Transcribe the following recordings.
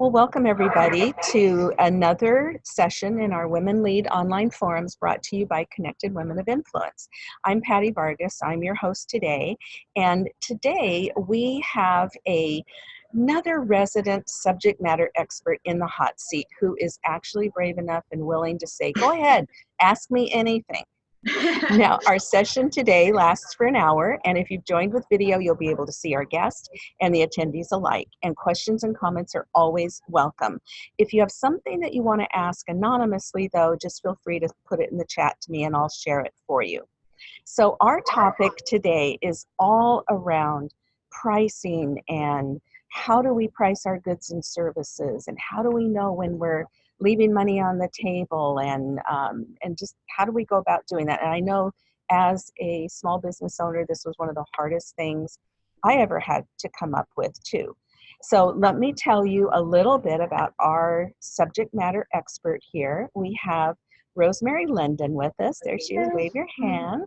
Well, welcome everybody to another session in our Women Lead online forums brought to you by Connected Women of Influence. I'm Patty Vargas, I'm your host today, and today we have a another resident subject matter expert in the hot seat who is actually brave enough and willing to say, go ahead, ask me anything. Now, our session today lasts for an hour, and if you've joined with video, you'll be able to see our guest and the attendees alike. And questions and comments are always welcome. If you have something that you want to ask anonymously, though, just feel free to put it in the chat to me and I'll share it for you. So, our topic today is all around pricing and how do we price our goods and services and how do we know when we're leaving money on the table and um, and just how do we go about doing that and i know as a small business owner this was one of the hardest things i ever had to come up with too so let me tell you a little bit about our subject matter expert here we have Rosemary Linden with us. There she is, wave your hand.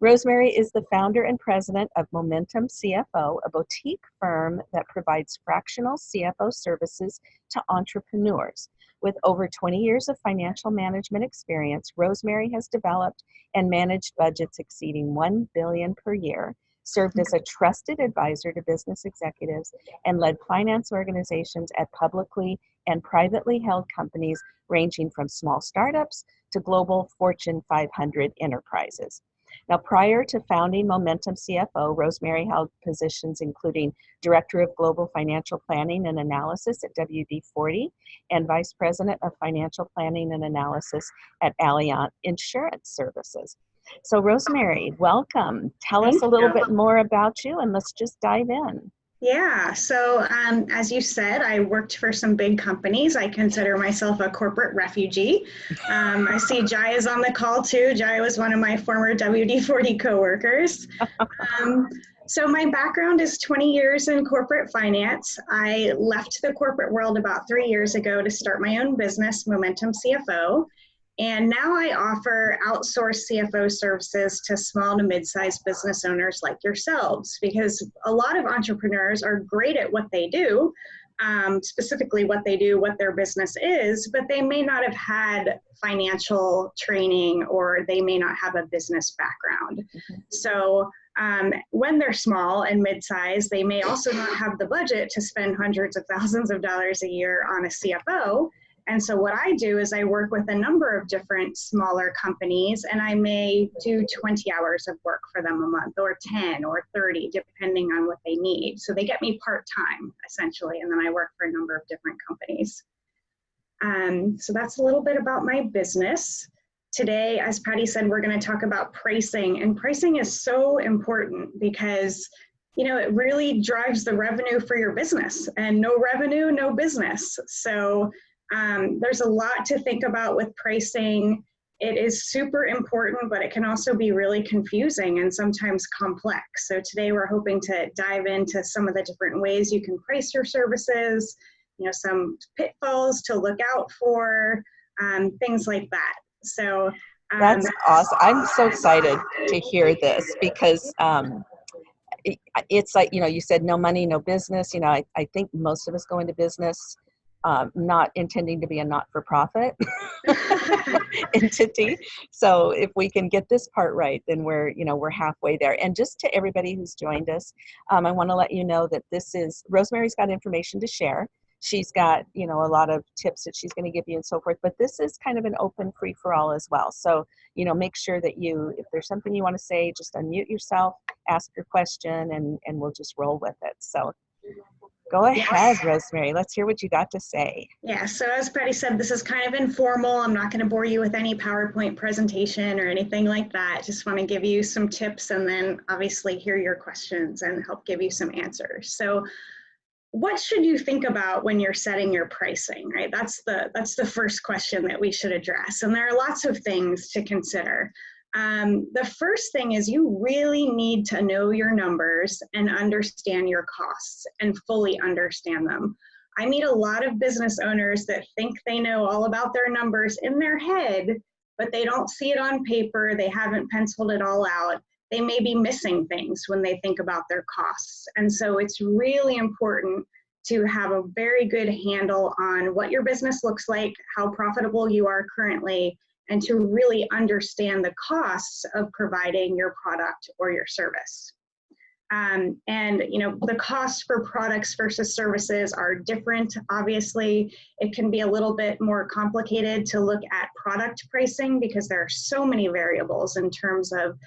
Rosemary is the founder and president of Momentum CFO, a boutique firm that provides fractional CFO services to entrepreneurs. With over 20 years of financial management experience, Rosemary has developed and managed budgets exceeding 1 billion per year, served as a trusted advisor to business executives, and led finance organizations at publicly and privately held companies ranging from small startups to global Fortune 500 enterprises. Now, prior to founding Momentum CFO, Rosemary held positions including Director of Global Financial Planning and Analysis at WD 40 and Vice President of Financial Planning and Analysis at Alliant Insurance Services. So, Rosemary, welcome. Tell Thank us a little you. bit more about you and let's just dive in. Yeah, so um, as you said, I worked for some big companies. I consider myself a corporate refugee. Um, I see Jai is on the call too. Jai was one of my former WD-40 coworkers. Um, so my background is 20 years in corporate finance. I left the corporate world about three years ago to start my own business, Momentum CFO. And now I offer outsourced CFO services to small to mid-sized business owners like yourselves because a lot of entrepreneurs are great at what they do, um, specifically what they do, what their business is, but they may not have had financial training or they may not have a business background. Mm-hmm. So um, when they're small and mid-sized, they may also not have the budget to spend hundreds of thousands of dollars a year on a CFO. And so what I do is I work with a number of different smaller companies and I may do 20 hours of work for them a month or 10 or 30 depending on what they need. So they get me part-time essentially and then I work for a number of different companies. Um, so that's a little bit about my business. Today, as Patty said, we're gonna talk about pricing and pricing is so important because you know, it really drives the revenue for your business and no revenue, no business. So um, there's a lot to think about with pricing. It is super important, but it can also be really confusing and sometimes complex. So today we're hoping to dive into some of the different ways you can price your services, you know, some pitfalls to look out for, um, things like that. So um, that's awesome. I'm so excited to hear this because um, it's like, you know, you said no money, no business. You know, I, I think most of us go into business um, not intending to be a not-for-profit entity. So if we can get this part right, then we're you know we're halfway there. And just to everybody who's joined us, um, I want to let you know that this is Rosemary's got information to share. She's got you know a lot of tips that she's going to give you and so forth. But this is kind of an open free for all as well. So you know make sure that you if there's something you want to say, just unmute yourself, ask your question, and and we'll just roll with it. So Go ahead, yes. Rosemary. Let's hear what you got to say. Yeah, so as Patty said, this is kind of informal. I'm not going to bore you with any PowerPoint presentation or anything like that. Just want to give you some tips and then obviously hear your questions and help give you some answers. So what should you think about when you're setting your pricing, right? That's the, that's the first question that we should address. And there are lots of things to consider. Um, the first thing is you really need to know your numbers and understand your costs and fully understand them. I meet a lot of business owners that think they know all about their numbers in their head, but they don't see it on paper. They haven't penciled it all out. They may be missing things when they think about their costs. And so it's really important to have a very good handle on what your business looks like, how profitable you are currently, and to really understand the costs of providing your product or your service. Um, and you know the costs for products versus services are different. Obviously, it can be a little bit more complicated to look at product pricing because there are so many variables in terms of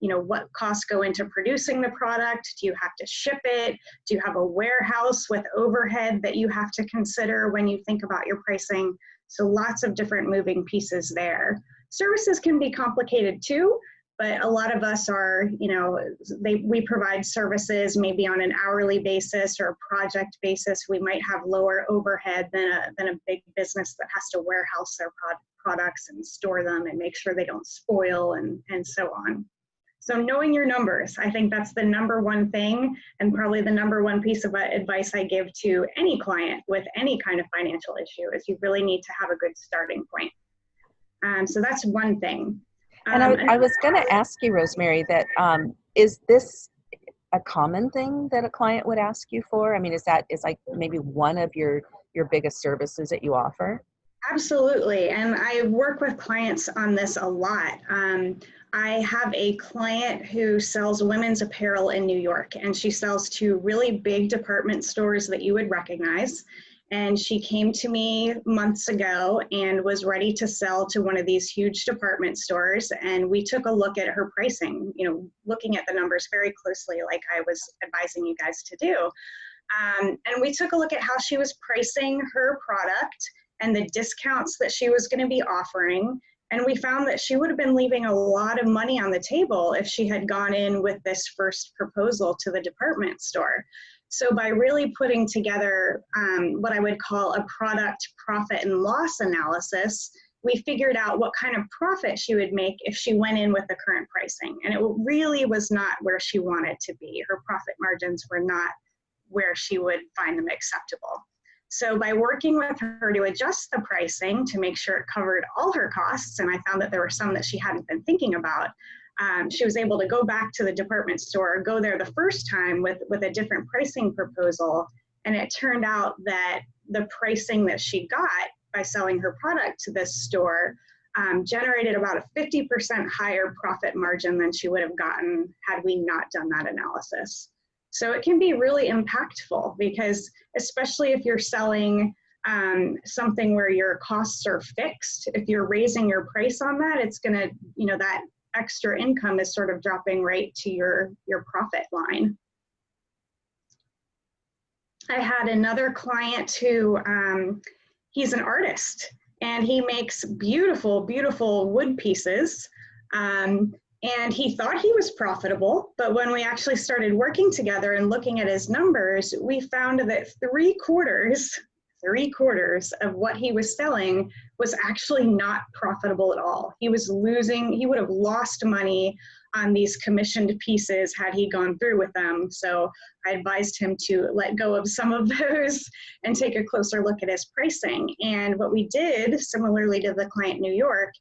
you know what costs go into producing the product. Do you have to ship it? Do you have a warehouse with overhead that you have to consider when you think about your pricing? So lots of different moving pieces there. Services can be complicated too but a lot of us are, you know, they, we provide services maybe on an hourly basis or a project basis. We might have lower overhead than a, than a big business that has to warehouse their prod, products and store them and make sure they don't spoil and, and so on. So knowing your numbers, I think that's the number one thing and probably the number one piece of advice I give to any client with any kind of financial issue is you really need to have a good starting point. Um, so that's one thing. And I, um, I was going to ask you, Rosemary, that um, is this a common thing that a client would ask you for? I mean, is that is like maybe one of your your biggest services that you offer? Absolutely, and I work with clients on this a lot. Um, I have a client who sells women's apparel in New York, and she sells to really big department stores that you would recognize. And she came to me months ago and was ready to sell to one of these huge department stores. And we took a look at her pricing you know looking at the numbers very closely like i was advising you guys to do. Um, and we took a look at how she was pricing her product and the discounts that she was going to be offering and we found that she would have been leaving a lot of money on the table if she had gone in with this first proposal to the department store so by really putting together um, what I would call a product profit and loss analysis, we figured out what kind of profit she would make if she went in with the current pricing. And it really was not where she wanted to be. Her profit margins were not where she would find them acceptable. So by working with her to adjust the pricing to make sure it covered all her costs, and I found that there were some that she hadn't been thinking about, um, she was able to go back to the department store, go there the first time with, with a different pricing proposal. And it turned out that the pricing that she got by selling her product to this store um, generated about a 50% higher profit margin than she would have gotten had we not done that analysis. So it can be really impactful because, especially if you're selling um, something where your costs are fixed, if you're raising your price on that, it's to, you know, that extra income is sort of dropping right to your, your profit line. I had another client who, um, he's an artist and he makes beautiful, beautiful wood pieces. Um, and he thought he was profitable, but when we actually started working together and looking at his numbers, we found that three quarters three quarters of what he was selling was actually not profitable at all. He was losing, he would have lost money on these commissioned pieces had he gone through with them. So I advised him to let go of some of those and take a closer look at his pricing. And what we did, similarly to the client New York,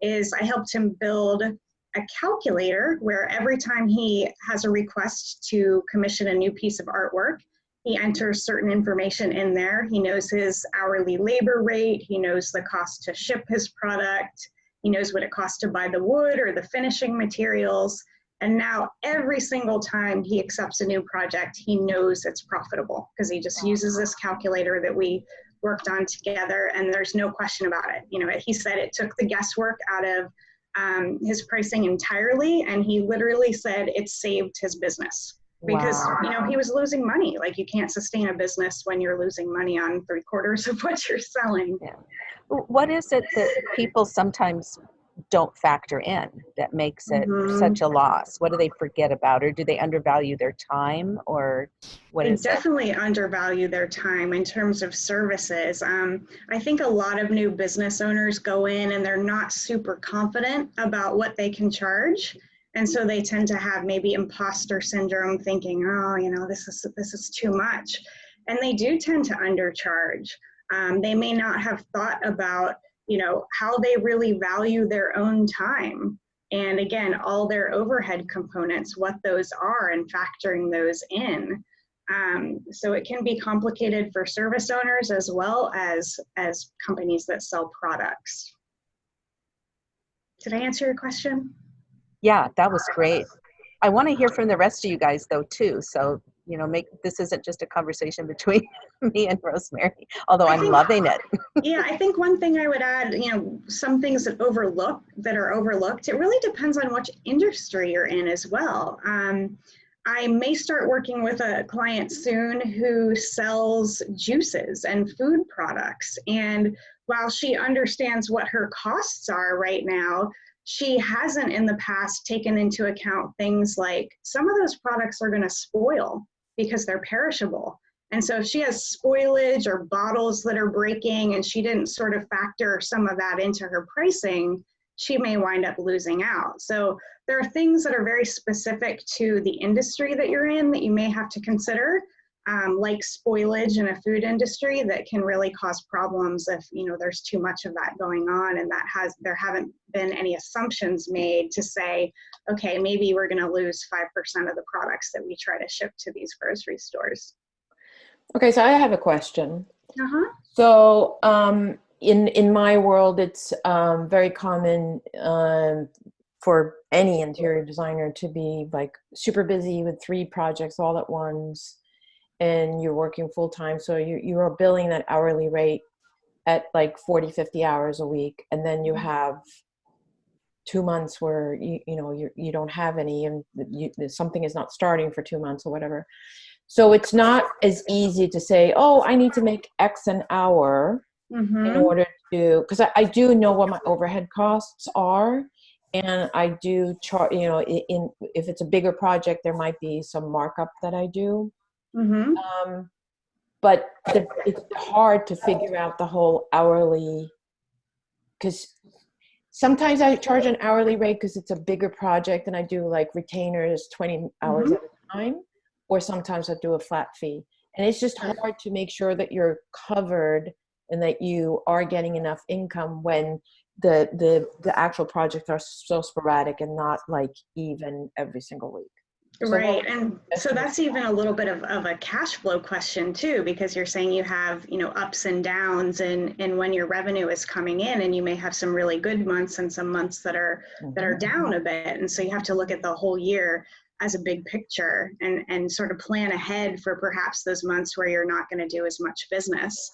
is I helped him build a calculator where every time he has a request to commission a new piece of artwork, he enters certain information in there. He knows his hourly labor rate. He knows the cost to ship his product. He knows what it costs to buy the wood or the finishing materials. And now every single time he accepts a new project, he knows it's profitable because he just uses this calculator that we worked on together and there's no question about it. You know, he said it took the guesswork out of um, his pricing entirely and he literally said it saved his business because wow. you know he was losing money like you can't sustain a business when you're losing money on three quarters of what you're selling yeah. what is it that people sometimes don't factor in that makes it mm-hmm. such a loss. What do they forget about or do they undervalue their time or what they is definitely it? undervalue their time in terms of services. Um, i think a lot of new business owners go in and they're not super confident about what they can charge. And so they tend to have maybe imposter syndrome thinking oh you know this is this is too much. And they do tend to undercharge. Um, they may not have thought about you know how they really value their own time and again all their overhead components what those are and factoring those in Um, so it can be complicated for service owners as well as, as companies that sell products. Did I answer your question? Yeah, that was great. I want to hear from the rest of you guys though too. So, you know, make this isn't just a conversation between me and Rosemary, although I'm think- loving it. yeah, I think one thing I would add, you know, some things that overlook that are overlooked. It really depends on which industry you're in as well. Um, I may start working with a client soon who sells juices and food products. And while she understands what her costs are right now, she hasn't in the past taken into account things like some of those products are going to spoil because they're perishable. And so if she has spoilage or bottles that are breaking and she didn't sort of factor some of that into her pricing, she may wind up losing out. So there are things that are very specific to the industry that you're in that you may have to consider, um, like spoilage in a food industry that can really cause problems if you know there's too much of that going on and that has there haven't been any assumptions made to say, okay, maybe we're going to lose 5% of the products that we try to ship to these grocery stores. Okay, so I have a question. Uh-huh. So um, in in my world, it's um, very common um, for any interior designer to be like super busy with three projects all at once, and you're working full time. So you you are billing that hourly rate at like 40, 50 hours a week, and then you have two months where you you know you you don't have any, and you, something is not starting for two months or whatever. So it's not as easy to say, oh, I need to make X an hour in Mhm. order to, because I, I do know what my overhead costs are. And I do chart, you know, in, if it's a bigger project, there might be some markup that I do. Mhm. Um, but the, it's hard to figure out the whole hourly, because sometimes I charge an hourly rate because it's a bigger project and I do like retainers 20 hours Mhm. at a time, or sometimes I do a flat fee. And it's just hard to make sure that you're covered and that you are getting enough income when the the the actual projects are so sporadic and not like even every single week. Right, and so that's even a little bit of, of a cash flow question too, because you're saying you have, you know, ups and downs and, and when your revenue is coming in and you may have some really good months and some months that are, that are Mhm. down a bit. And so you have to look at the whole year as a big picture and, and sort of plan ahead for perhaps those months where you're not going to do as much business.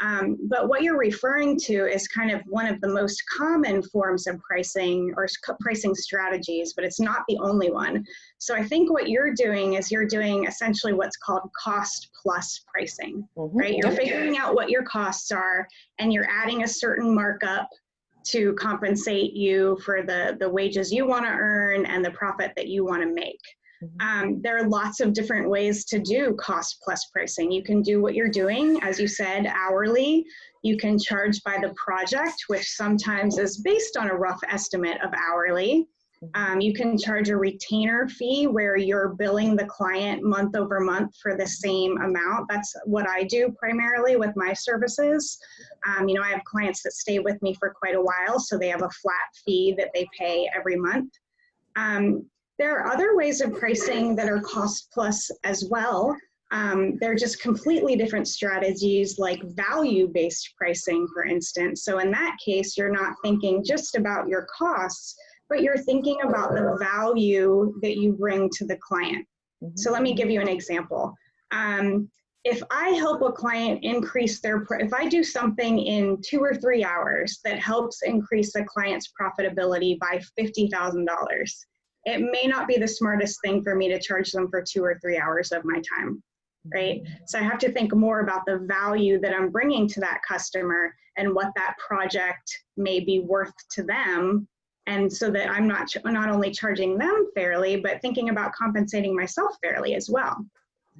Um, but what you're referring to is kind of one of the most common forms of pricing or pricing strategies, but it's not the only one. So I think what you're doing is you're doing essentially what's called cost plus pricing Mhm. right? You're figuring out what your costs are and you're adding a certain markup to compensate you for the, the wages you want to earn and the profit that you want to make. Mhm. Um, there are lots of different ways to do cost plus pricing. You can do what you're doing, as you said, hourly. You can charge by the project, which sometimes is based on a rough estimate of hourly. Um, you can charge a retainer fee where you're billing the client month over month for the same amount. That's what I do primarily with my services. Um, you know, I have clients that stay with me for quite a while, so they have a flat fee that they pay every month. Um, there are other ways of pricing that are cost plus as well. Um, they're just completely different strategies like value based pricing, for instance. So, in that case, you're not thinking just about your costs, but you're thinking about the value that you bring to the client. Mhm. So let me give you an example. Um, if I help a client increase their, if I do something in two or three hours that helps increase the client's profitability by $50,000, it may not be the smartest thing for me to charge them for two or three hours of my time, right? So I have to think more about the value that I'm bringing to that customer and what that project may be worth to them and so that I'm not not only charging them fairly, but thinking about compensating myself fairly as well.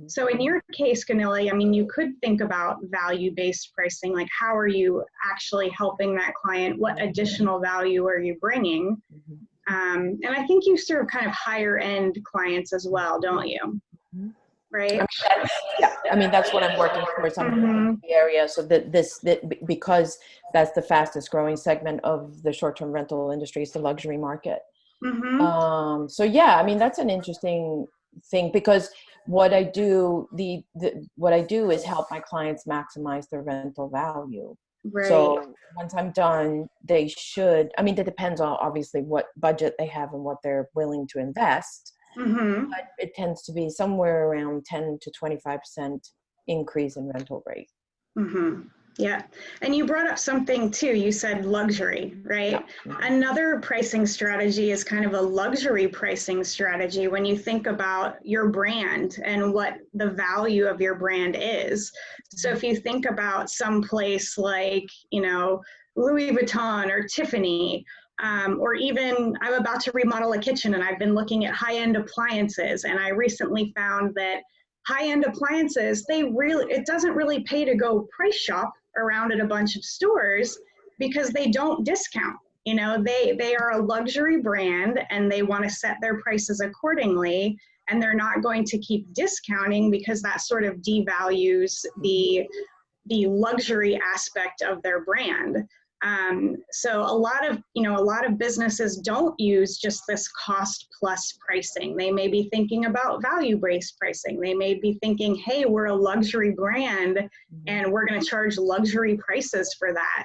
So in your case, Ganili, I mean, you could think about value-based pricing, like how are you actually helping that client? What additional value are you bringing? Mm-hmm. Um, and I think you serve kind of higher end clients as well, don't you? Mhm. Right? I mean, that's, yeah, I mean that's what I'm working towards. I'm Mhm. the area so that this that because that's the fastest growing segment of the short-term rental industry is the luxury market Mhm. um so yeah i mean that's an interesting thing because what I do, the, the what I do is help my clients maximize their rental value. Right. So once I'm done, they should. I mean, that depends on obviously what budget they have and what they're willing to invest. hmm But it tends to be somewhere around 10 to 25 percent increase in rental rate. hmm Yeah. And you brought up something too. You said luxury, right? Another pricing strategy is kind of a luxury pricing strategy when you think about your brand and what the value of your brand is. So if you think about some place like, you know, Louis Vuitton or Tiffany, um, or even I'm about to remodel a kitchen and I've been looking at high end appliances, and I recently found that high end appliances, they really, it doesn't really pay to go price shop around at a bunch of stores because they don't discount you know they they are a luxury brand and they want to set their prices accordingly and they're not going to keep discounting because that sort of devalues the the luxury aspect of their brand um, so a lot of you know a lot of businesses don't use just this cost plus pricing they may be thinking about value based pricing they may be thinking hey we're a luxury brand and we're going to charge luxury prices for that.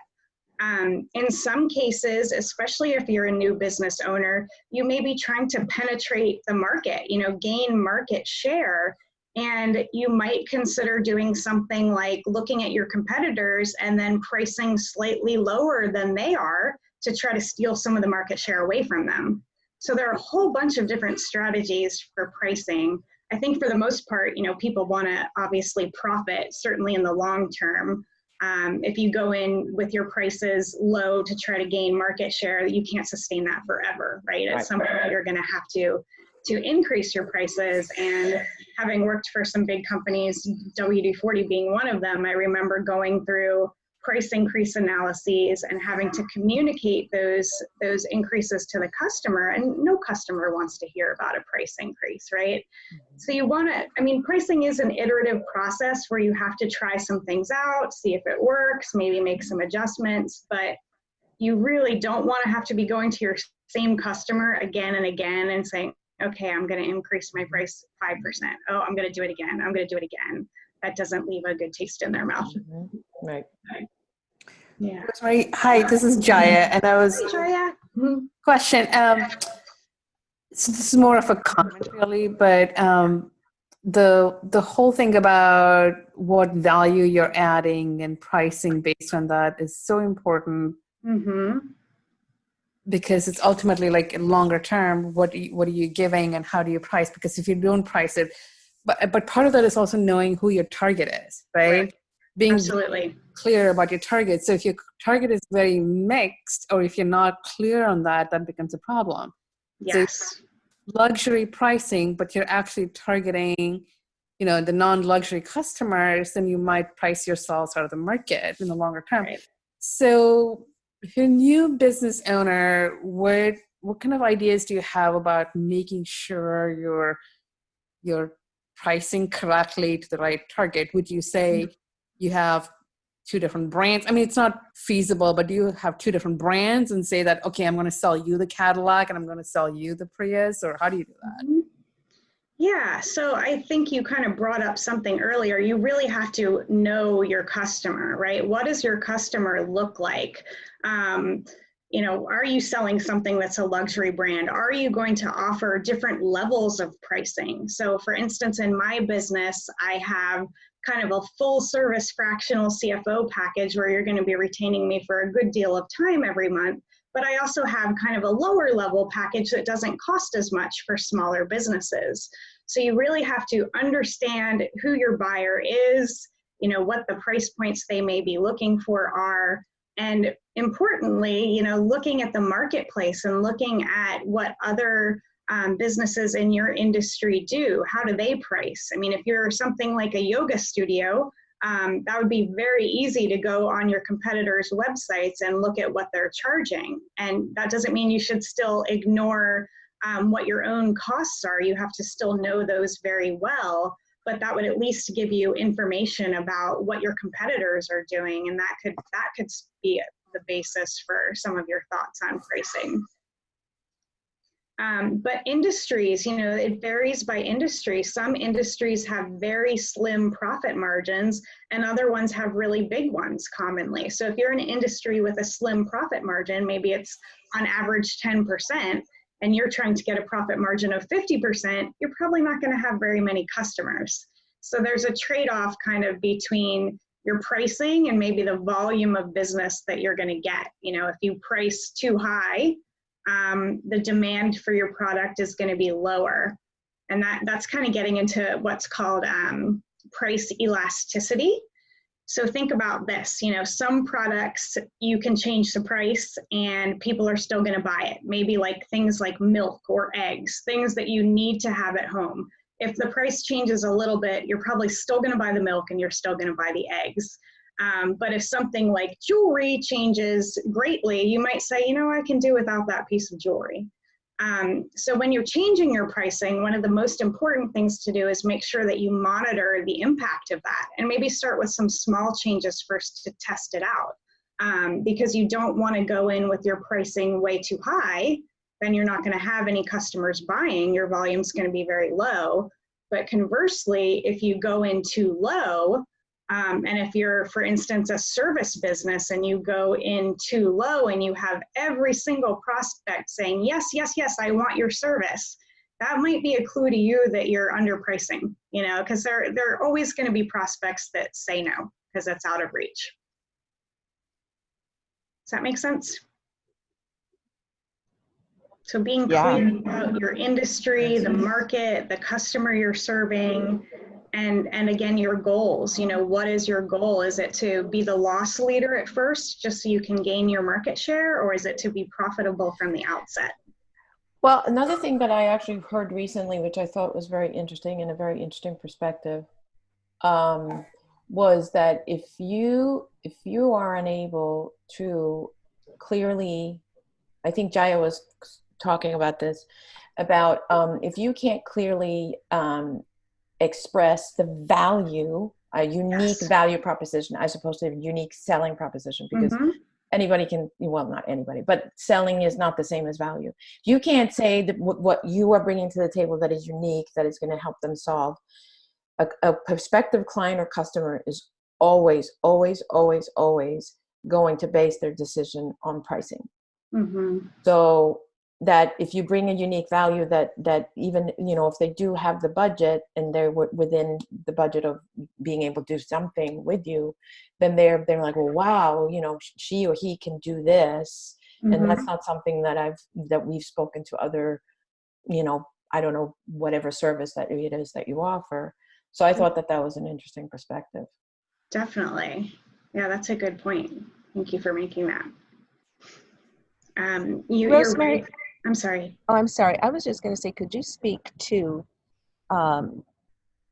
Um, in some cases, especially if you're a new business owner, you may be trying to penetrate the market, you know, gain market share. And you might consider doing something like looking at your competitors and then pricing slightly lower than they are to try to steal some of the market share away from them. So there are a whole bunch of different strategies for pricing. I think for the most part, you know, people want to obviously profit, certainly in the long term. Um, if you go in with your prices low to try to gain market share, you can't sustain that forever, right? At Right. some point, you're going to have to to increase your prices. And having worked for some big companies, WD-40 being one of them, I remember going through price increase analyses and having to communicate those those increases to the customer and no customer wants to hear about a price increase right? Mm-hmm. So you want to i mean pricing is an iterative process where you have to try some things out see if it works maybe make some adjustments but you really don't want to have to be going to your same customer again and again and saying okay i'm going to increase my price 5% oh i'm going to do it again i'm going to do it again that doesn't leave a good taste in their mouth Mhm. Right. yeah Rosemary, hi, this is Jaya, and I was Hey, Jaya. Mhm. question. Um, so this is more of a comment, really, but um, the the whole thing about what value you're adding and pricing based on that is so important Mhm. Because it's ultimately like in longer term, what you, what are you giving and how do you price? Because if you don't price it, but but part of that is also knowing who your target is, right? Right. Being Absolutely. clear about your target. So if your target is very mixed, or if you're not clear on that, that becomes a problem. So- Yes. Luxury pricing, but you're actually targeting, you know, the non-luxury customers, then you might price yourselves out of the market in the longer term. Right. So if you're a new business owner, what what kind of ideas do you have about making sure you're you're pricing correctly to the right target? Would you say mm-hmm. you have two different brands? I mean, it's not feasible, but do you have two different brands and say that, okay, I'm going to sell you the Cadillac and I'm going to sell you the Prius, or how do you do that? Mm-hmm. Yeah, so I think you kind of brought up something earlier. You really have to know your customer, right? What does your customer look like? Um, you know, are you selling something that's a luxury brand? Are you going to offer different levels of pricing? So, for instance, in my business, I have kind of a full service fractional CFO package where you're going to be retaining me for a good deal of time every month. But I also have kind of a lower level package that doesn't cost as much for smaller businesses. So you really have to understand who your buyer is, you know, what the price points they may be looking for are, and importantly, you know, looking at the marketplace and looking at what other um, businesses in your industry do. How do they price? I mean, if you're something like a yoga studio, um, that would be very easy to go on your competitors' websites and look at what they're charging. And that doesn't mean you should still ignore um, what your own costs are. You have to still know those very well, but that would at least give you information about what your competitors are doing, and that could that could be the basis for some of your thoughts on pricing. Um, but industries, you know, it varies by industry. Some industries have very slim profit margins and other ones have really big ones commonly. So if you're in an industry with a slim profit margin, maybe it's on average 10%, and you're trying to get a profit margin of 50%, you're probably not going to have very many customers. So there's a trade off kind of between your pricing and maybe the volume of business that you're going to get. You know, if you price too high, um, the demand for your product is going to be lower. And that, that's kind of getting into what's called um, price elasticity. So think about this, you know, some products you can change the price and people are still gonna buy it. Maybe like things like milk or eggs, things that you need to have at home. If the price changes a little bit, you're probably still gonna buy the milk and you're still gonna buy the eggs. Um, but if something like jewelry changes greatly, you might say, you know, I can do without that piece of jewelry. Um, so when you're changing your pricing, one of the most important things to do is make sure that you monitor the impact of that and maybe start with some small changes first to test it out. Um, because you don't want to go in with your pricing way too high, then you're not going to have any customers buying. Your volume's going to be very low. But conversely, if you go in too low, um, and if you're, for instance, a service business and you go in too low and you have every single prospect saying, yes, yes, yes, I want your service, that might be a clue to you that you're underpricing, you know, because there, there are always going to be prospects that say no because that's out of reach. Does that make sense? So being Yeah. clear about your industry, the market, the customer you're serving, and and again your goals you know what is your goal is it to be the loss leader at first just so you can gain your market share or is it to be profitable from the outset Well, another thing that I actually heard recently, which I thought was very interesting and a very interesting perspective, um, was that if you if you are unable to clearly, I think Jaya was talking about this, about um, if you can't clearly um, express the value, a unique Yes. value proposition, as opposed to a unique selling proposition, because Mhm. anybody can well not anybody but selling is not the same as value you can't say that what what you are bringing to the table that is unique that is going to help them solve a, a prospective client or customer is always always always always going to base their decision on pricing Mhm. so that if you bring a unique value that that even you know if they do have the budget and they're w- within the budget of being able to do something with you then they're they're like well wow you know she or he can do this. And Mhm. that's not something that i've that we've spoken to other you know i don't know whatever service that it is that you offer. So i thought that that was an interesting perspective. Definitely. Yeah that's a good point. Thank you for making that. Um you, you're Rosemary, right. I'm sorry Oh, I'm sorry. I was just going to say, could you speak to um,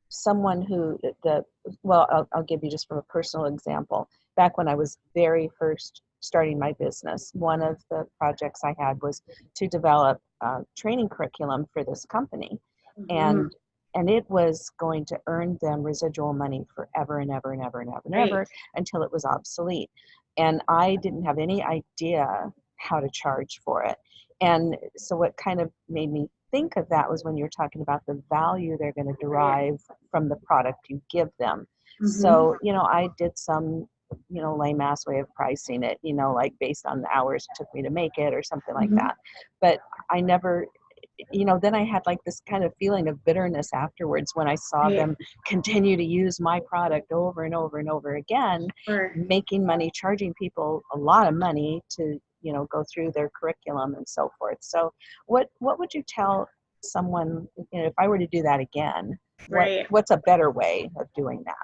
someone who the well, I'll, I'll give you just from a personal example. Back when I was very first starting my business, one of the projects I had was to develop a training curriculum for this company, and and it was going to earn them residual money forever and ever and ever and ever and Right. ever until it was obsolete. And I didn't have any idea how to charge for it. And so what kind of made me think of that was when you're talking about the value they're going to derive from the product you give them. Mhm. So, you know, I did some, you know, lame ass way of pricing it, you know, like based on the hours it took me to make it or something like Mhm. that. But I never, you know, then I had like this kind of feeling of bitterness afterwards when I saw Right. them continue to use my product over and over and over again, Sure. making money, charging people a lot of money to, you know, go through their curriculum and so forth. So, what what would you tell someone, you know, if I were to do that again? What, Right. what's a better way of doing that?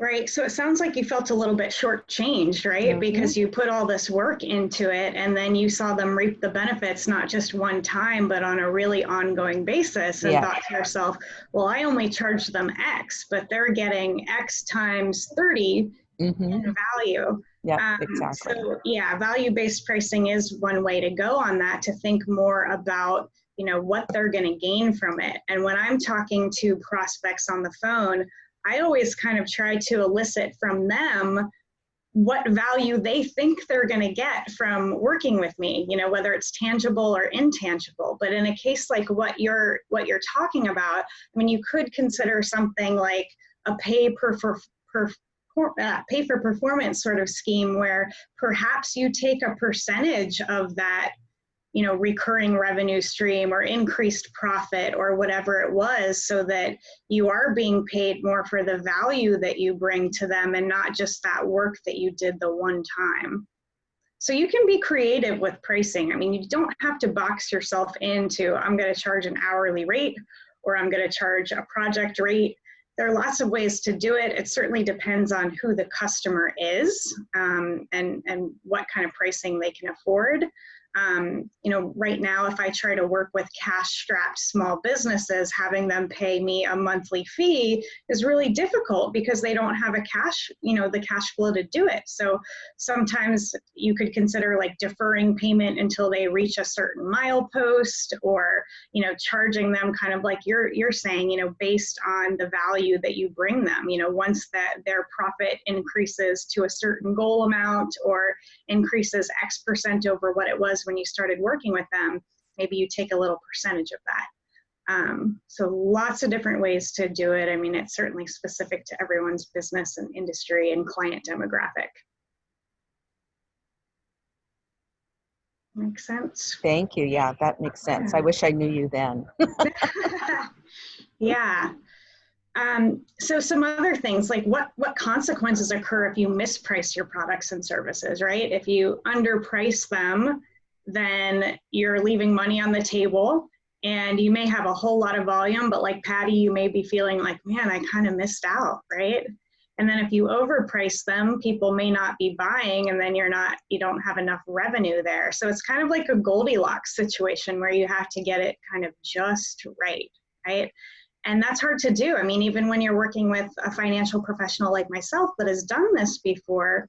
Right. So it sounds like you felt a little bit shortchanged, right? Mhm. Because you put all this work into it and then you saw them reap the benefits not just one time, but on a really ongoing basis and Yeah. thought to yourself, well, I only charged them X, but they're getting X times 30 Mm-hmm. in value. Yeah, Um, exactly. So yeah, value-based pricing is one way to go on that to think more about you know what they're going to gain from it. And when I'm talking to prospects on the phone, I always kind of try to elicit from them what value they think they're going to get from working with me you know whether it's tangible or intangible but in a case like what you're what you're talking about i mean you could consider something like a pay per for, per uh, pay for performance sort of scheme where perhaps you take a percentage of that you know recurring revenue stream or increased profit or whatever it was so that you are being paid more for the value that you bring to them and not just that work that you did the one time. So you can be creative with pricing. I mean you don't have to box yourself into i'm going to charge an hourly rate or i'm going to charge a project rate there are lots of ways to do it. It certainly depends on who the customer is um, and, and what kind of pricing they can afford. Um, you know, right now, if I try to work with cash strapped small businesses, having them pay me a monthly fee is really difficult because they don't have a cash, you know, the cash flow to do it. So sometimes you could consider like deferring payment until they reach a certain milepost or, you know, charging them kind of like you're, you're saying, you know, based on the value that you bring them, you know, once that their profit increases to a certain goal amount or increases X percent over what it was when you started working with them, maybe you take a little percentage of that. Um, so lots of different ways to do it. I mean, it's certainly specific to everyone's business and industry and client demographic. Makes sense? Thank you. Yeah, that makes sense. I wish I knew you then. yeah. Um, so some other things like what what consequences occur if you misprice your products and services, right? If you underprice them, then you're leaving money on the table and you may have a whole lot of volume, but like Patty, you may be feeling like, man, I kind of missed out, right? And then if you overprice them, people may not be buying and then you're not, you don't have enough revenue there. So it's kind of like a Goldilocks situation where you have to get it kind of just right, right? And that's hard to do. I mean, even when you're working with a financial professional like myself that has done this before,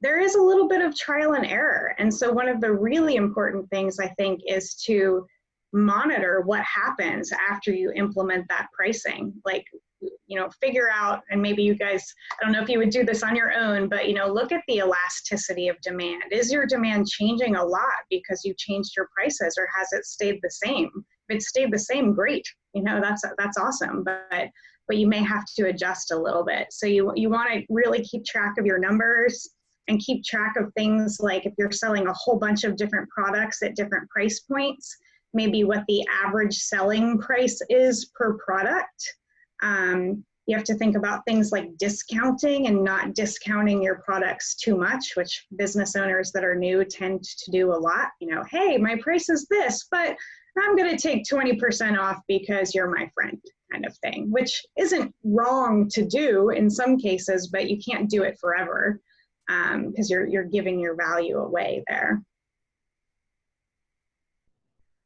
there is a little bit of trial and error. And so, one of the really important things I think is to monitor what happens after you implement that pricing. Like, you know, figure out, and maybe you guys, I don't know if you would do this on your own, but, you know, look at the elasticity of demand. Is your demand changing a lot because you changed your prices, or has it stayed the same? If it stayed the same, great. You know, that's that's awesome. But but you may have to adjust a little bit. So you you want to really keep track of your numbers and keep track of things like if you're selling a whole bunch of different products at different price points, maybe what the average selling price is per product. Um, you have to think about things like discounting and not discounting your products too much, which business owners that are new tend to do a lot. You know, hey, my price is this, but I'm going to take 20% off because you're my friend, kind of thing, which isn't wrong to do in some cases, but you can't do it forever because um, you're you're giving your value away there.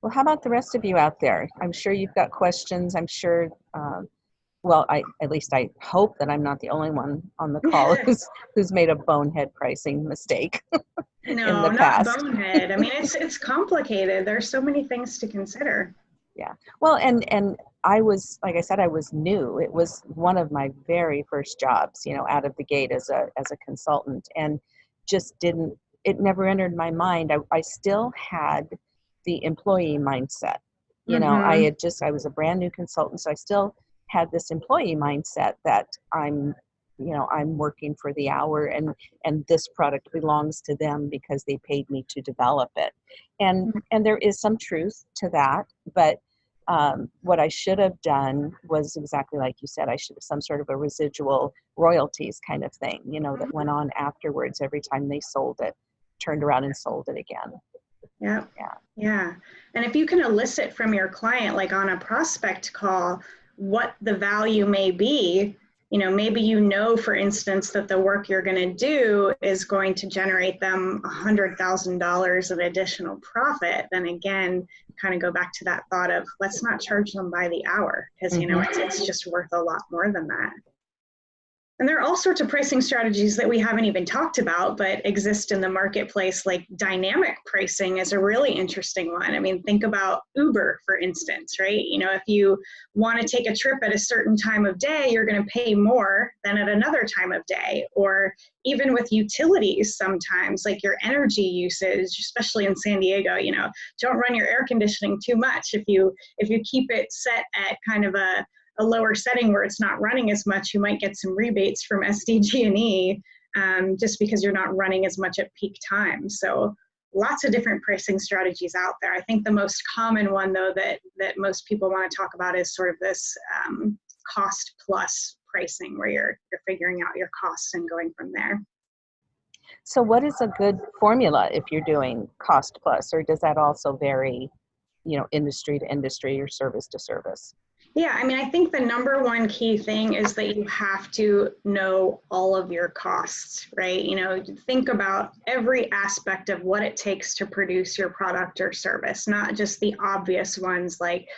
Well, how about the rest of you out there? I'm sure you've got questions. I'm sure. Uh, well, I at least I hope that I'm not the only one on the call who's who's made a bonehead pricing mistake. no, not past. bonehead. I mean, it's it's complicated. There's so many things to consider. Yeah. Well, and and I was, like I said, I was new. It was one of my very first jobs, you know, out of the gate as a as a consultant, and just didn't. It never entered my mind. I, I still had the employee mindset. You know, mm-hmm. I had just I was a brand new consultant, so I still had this employee mindset that I'm you know i'm working for the hour and and this product belongs to them because they paid me to develop it and mm-hmm. and there is some truth to that but um, what I should have done was exactly like you said. I should have some sort of a residual royalties kind of thing, you know, that mm-hmm. went on afterwards every time they sold it, turned around and sold it again. Yeah. Yeah. Yeah. And if you can elicit from your client, like on a prospect call, what the value may be, you know, maybe you know, for instance, that the work you're going to do is going to generate them $100,000 of additional profit, then again, kind of go back to that thought of let's not charge them by the hour because, you know, mm-hmm. it's, it's just worth a lot more than that. And there are all sorts of pricing strategies that we haven't even talked about, but exist in the marketplace, like dynamic pricing is a really interesting one. I mean, think about Uber, for instance, right? You know, if you want to take a trip at a certain time of day, you're going to pay more than at another time of day. Or even with utilities, sometimes, like your energy usage, especially in San Diego, you know, don't run your air conditioning too much. If you if you keep it set at kind of a a lower setting where it's not running as much, you might get some rebates from SDG&E um, just because you're not running as much at peak time. So lots of different pricing strategies out there. I think the most common one though that, that most people want to talk about is sort of this um, cost plus pricing where you're, you're figuring out your costs and going from there. So what is a good formula if you're doing cost plus, or does that also vary, you know, industry to industry or service to service? Yeah, I mean, I think the number one key thing is that you have to know all of your costs, right? You know, think about every aspect of what it takes to produce your product or service, not just the obvious ones like,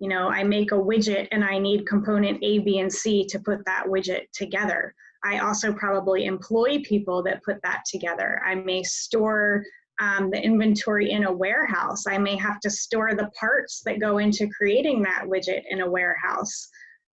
you know, I make a widget and I need component A, B, and C to put that widget together. I also probably employ people that put that together. I may store um, the inventory in a warehouse. I may have to store the parts that go into creating that widget in a warehouse.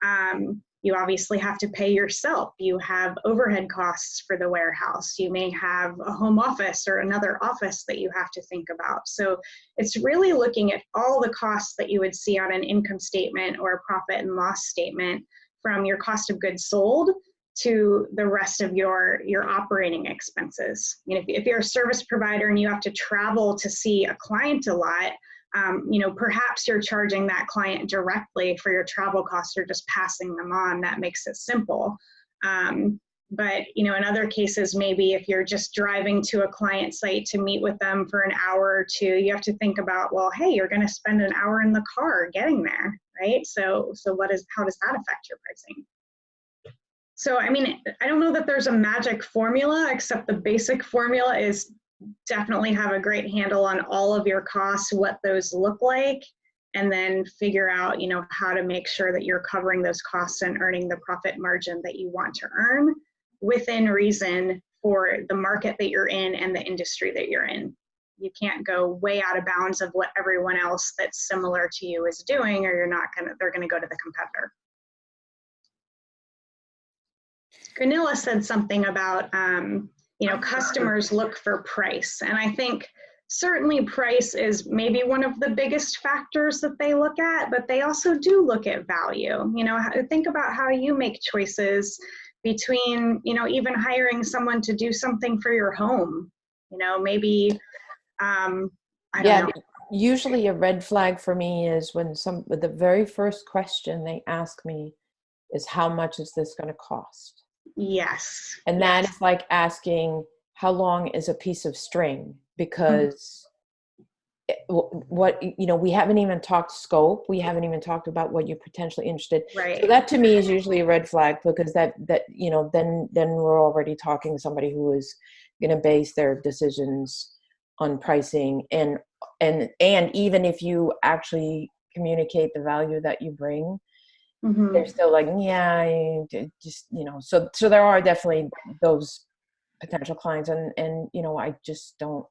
Um, you obviously have to pay yourself. You have overhead costs for the warehouse. You may have a home office or another office that you have to think about. So it's really looking at all the costs that you would see on an income statement or a profit and loss statement from your cost of goods sold to the rest of your your operating expenses. If, if you're a service provider and you have to travel to see a client a lot, um, you know, perhaps you're charging that client directly for your travel costs or just passing them on. That makes it simple. Um, but you know, in other cases, maybe if you're just driving to a client site to meet with them for an hour or two, you have to think about, well, hey, you're going to spend an hour in the car getting there, right? So, so what is how does that affect your pricing? So, I mean, I don't know that there's a magic formula, except the basic formula is definitely have a great handle on all of your costs, what those look like, and then figure out, you know, how to make sure that you're covering those costs and earning the profit margin that you want to earn within reason for the market that you're in and the industry that you're in. You can't go way out of bounds of what everyone else that's similar to you is doing, or you're not gonna, they're gonna go to the competitor. Granilla said something about, um, you know, customers look for price. And I think certainly price is maybe one of the biggest factors that they look at, but they also do look at value. You know, think about how you make choices between, you know, even hiring someone to do something for your home. You know, maybe, um, I yeah, know. Usually a red flag for me is when some, the very first question they ask me is how much is this going to cost? Yes. And that yes. is like asking how long is a piece of string because mm-hmm. what you know we haven't even talked scope we haven't even talked about what you're potentially interested right so that to me is usually a red flag because that that you know then then we're already talking to somebody who is going to base their decisions on pricing and and and even if you actually communicate the value that you bring mm-hmm. they're still like, yeah, just you know. So so there are definitely those potential clients, and and you know, I just don't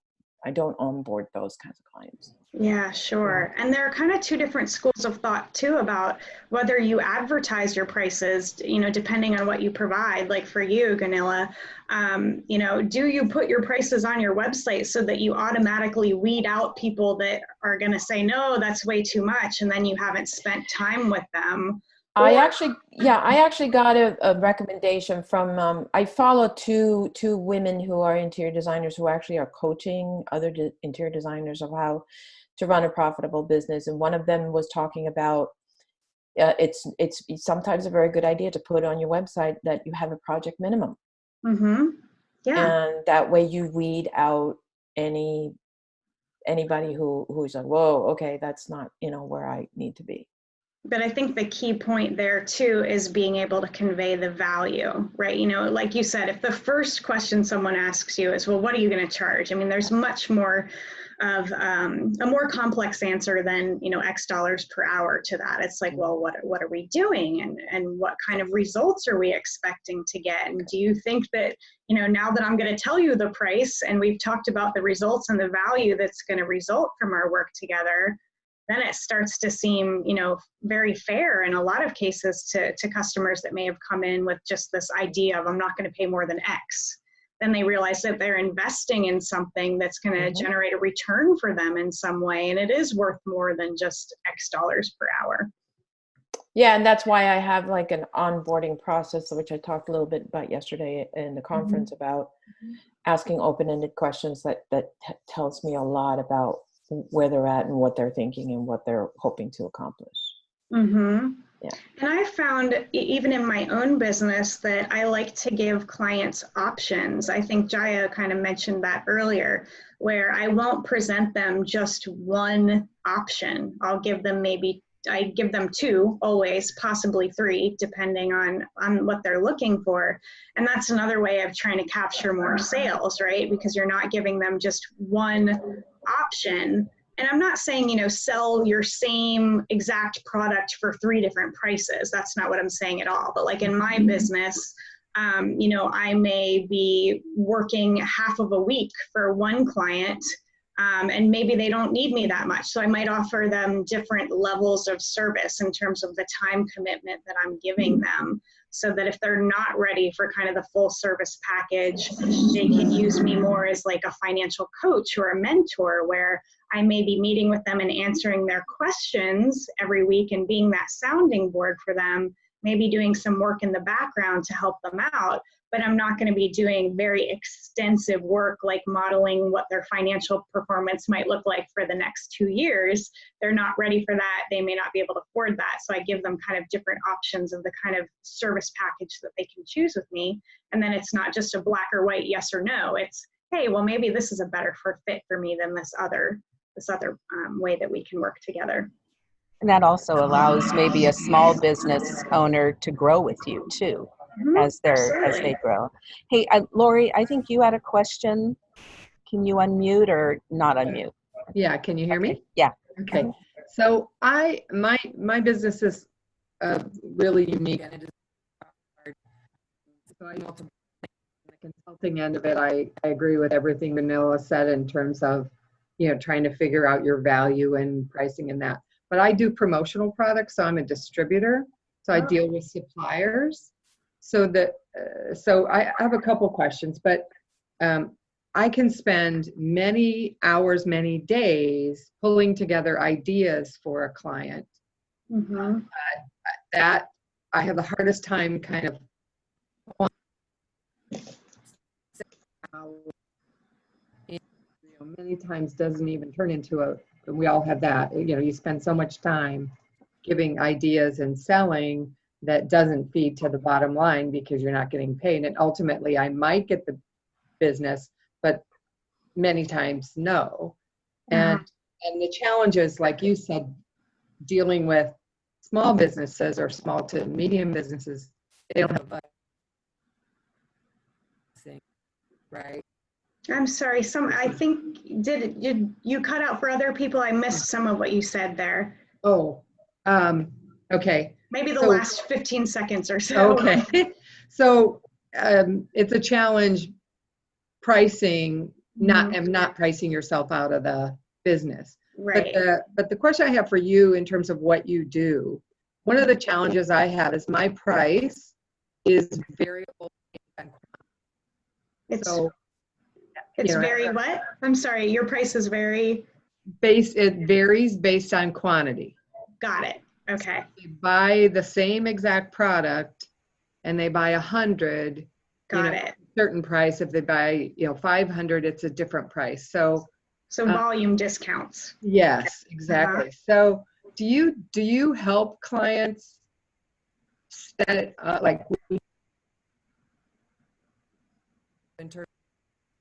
I don't onboard those kinds of clients. Yeah, sure. And there are kind of two different schools of thought too about whether you advertise your prices, you know, depending on what you provide. Like for you, Ganilla, um, you know, do you put your prices on your website so that you automatically weed out people that are going to say, no, that's way too much, and then you haven't spent time with them? I actually, yeah, I actually got a, a recommendation from. Um, I follow two two women who are interior designers who actually are coaching other de interior designers of how to run a profitable business, and one of them was talking about. Uh, it's it's sometimes a very good idea to put on your website that you have a project minimum. Mm-hmm. Yeah. And that way you weed out any anybody who who's like, whoa, okay, that's not you know where I need to be but I think the key point there too is being able to convey the value, right? You know, like you said, if the first question someone asks you is, well, what are you going to charge? I mean, there's much more of um, a more complex answer than you know X dollars per hour to that. It's like, well, what what are we doing, and and what kind of results are we expecting to get? And do you think that you know now that I'm going to tell you the price, and we've talked about the results and the value that's going to result from our work together? Then it starts to seem you know very fair in a lot of cases to, to customers that may have come in with just this idea of i'm not going to pay more than x. Then they realize that they're investing in something that's going to Mhm. generate a return for them in some way and it is worth more than just x dollars per hour. Yeah, and that's why I have like an onboarding process, which I talked a little bit about yesterday in the conference about asking open-ended questions that that t- tells me a lot about where they're at and what they're thinking and what they're hoping to accomplish. Mm-hmm. Yeah. And I found even in my own business that I like to give clients options. I think Jaya kind of mentioned that earlier, where I won't present them just one option. I'll give them maybe I give them two always, possibly three, depending on on what they're looking for. And that's another way of trying to capture more sales, right? Because you're not giving them just one option and I'm not saying, you know, sell your same exact product for three different prices. That's not what I'm saying at all. But like in my business, um, you know, I may be working half of a week for one client, um, and maybe they don't need me that much. So I might offer them different levels of service in terms of the time commitment that I'm giving them. So that if they're not ready for kind of the full service package, they can use me more as like a financial coach or a mentor where I may be meeting with them and answering their questions every week and being that sounding board for them, maybe doing some work in the background to help them out. But I'm not going to be doing very extensive work like modeling what their financial performance might look like for the next two years. They're not ready for that. They may not be able to afford that. So I give them kind of different options of the kind of service package that they can choose with me. And then it's not just a black or white yes or no. It's, hey, well, maybe this is a better fit for me than this other this other um, way that we can work together. And that also allows maybe a small business owner to grow with you too. As they're as they grow. Hey, uh, Lori, I think you had a question. Can you unmute or not unmute? Yeah, can you hear me? Yeah. Okay, so I, my, my business is uh, really unique and it is hard. So I know the consulting end of it, I, I agree with everything Manila said in terms of, you know, trying to figure out your value and pricing and that. But I do promotional products, so I'm a distributor. So I Oh. deal with suppliers. So that, uh, so I I have a couple questions, but um, I can spend many hours, many days pulling together ideas for a client Mhm. that I have the hardest time kind of. Many times doesn't even turn into a, we all have that, you know, you spend so much time giving ideas and selling that doesn't feed to the bottom line because you're not getting paid. And ultimately, I might get the business, but many times no. And and the challenges, like you said, dealing with small businesses or small to medium businesses, they don't have a right. I'm sorry. Some I think did did you cut out for other people? I missed some of what you said there. Oh, um, okay, Maybe the So- last 15 seconds or so. okay. So um, it's a challenge pricing, not, Mhm. and not pricing yourself out of the business. But Right. the, but the question I have for you in terms of what you do, one of the challenges I have is my price is variable. It's So it's you know, very what? I'm sorry. Your price is very. base, it varies based on quantity. Got it. Okay. They buy the same exact product and they buy a hundred, Got know, it. certain price. If they buy, you know, 500, it's a different price. So So uh, volume discounts. yes, exactly. So do you, do you help clients set uh, like in terms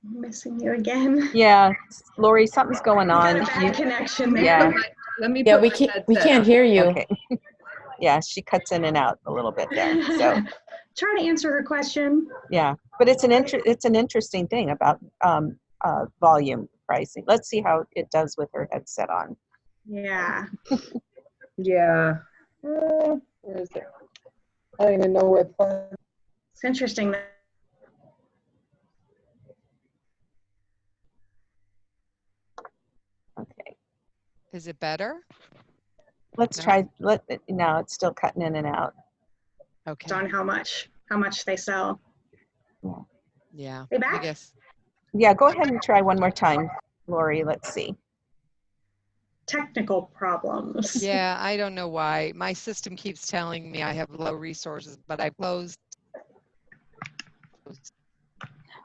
missing you again. Yeah, Lori, something's going Got on. a bad You- connection there. Yeah. Let me. Yeah, we can't we can't hear you. okay. yeah, she cuts in and out a little bit there. So Try to answer her question. yeah, but it's an inter- it's an interesting thing about um, uh, volume pricing. Let's see how it does with her headset on. Yeah. Yeah. Uh, Where is it? I don't even know where. the- It's interesting Is it better? let's No. try, let, no, it's still cutting in and out. Okay. on how much how much they sell. Yeah. They I guess. Yeah, go ahead and try one more time, Lori. Let's see. Technical problems. Yeah, I don't know why. My system keeps telling me I have low resources, but I closed.